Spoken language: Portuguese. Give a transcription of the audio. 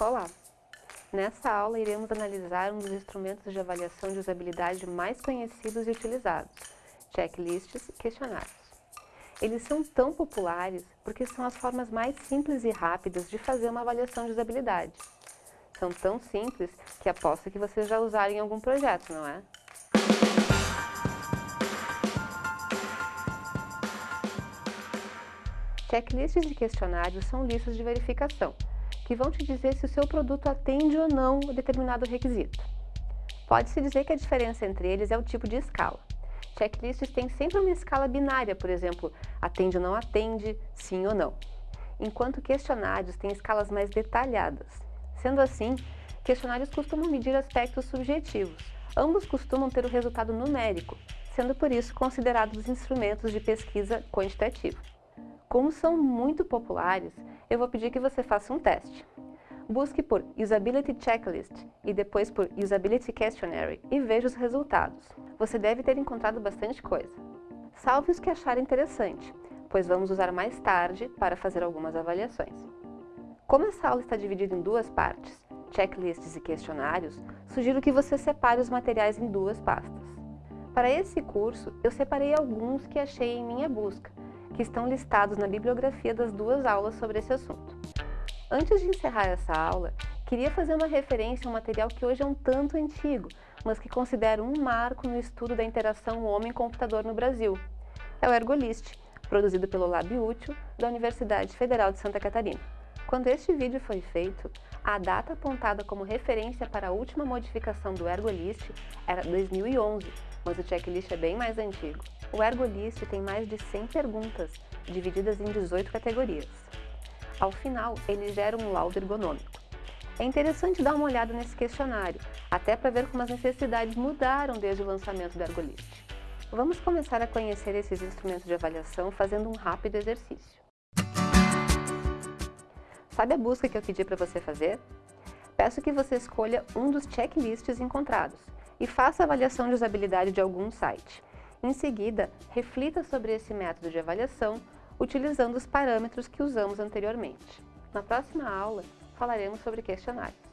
Olá! Nessa aula iremos analisar um dos instrumentos de avaliação de usabilidade mais conhecidos e utilizados, checklists e questionários. Eles são tão populares porque são as formas mais simples e rápidas de fazer uma avaliação de usabilidade. São tão simples que aposto que vocês já usaram em algum projeto, não é? Checklists e questionários são listas de verificação, que vão te dizer se o seu produto atende ou não determinado requisito. Pode-se dizer que a diferença entre eles é o tipo de escala. Checklists têm sempre uma escala binária, por exemplo, atende ou não atende, sim ou não. Enquanto questionários têm escalas mais detalhadas. Sendo assim, questionários costumam medir aspectos subjetivos. Ambos costumam ter o resultado numérico, sendo por isso considerados instrumentos de pesquisa quantitativa. Como são muito populares, eu vou pedir que você faça um teste. Busque por Usability Checklist e depois por Usability Questionary e veja os resultados. Você deve ter encontrado bastante coisa. Salve os que acharem interessante, pois vamos usar mais tarde para fazer algumas avaliações. Como essa aula está dividida em duas partes, checklists e questionários, sugiro que você separe os materiais em duas pastas. Para esse curso, eu separei alguns que achei em minha busca, que estão listados na bibliografia das duas aulas sobre esse assunto. Antes de encerrar essa aula, queria fazer uma referência a um material que hoje é um tanto antigo, mas que considero um marco no estudo da interação homem-computador no Brasil. É o Ergolist, produzido pelo Lab Útil da Universidade Federal de Santa Catarina. Quando este vídeo foi feito, a data apontada como referência para a última modificação do Ergolist era 2011, mas o checklist é bem mais antigo. O Ergolist tem mais de 100 perguntas, divididas em 18 categorias. Ao final, ele gera um laudo ergonômico. É interessante dar uma olhada nesse questionário, até para ver como as necessidades mudaram desde o lançamento do Ergolist. Vamos começar a conhecer esses instrumentos de avaliação fazendo um rápido exercício. Sabe a busca que eu pedi para você fazer? Peço que você escolha um dos checklists encontrados e faça avaliação de usabilidade de algum site. Em seguida, reflita sobre esse método de avaliação utilizando os parâmetros que usamos anteriormente. Na próxima aula, falaremos sobre questionários.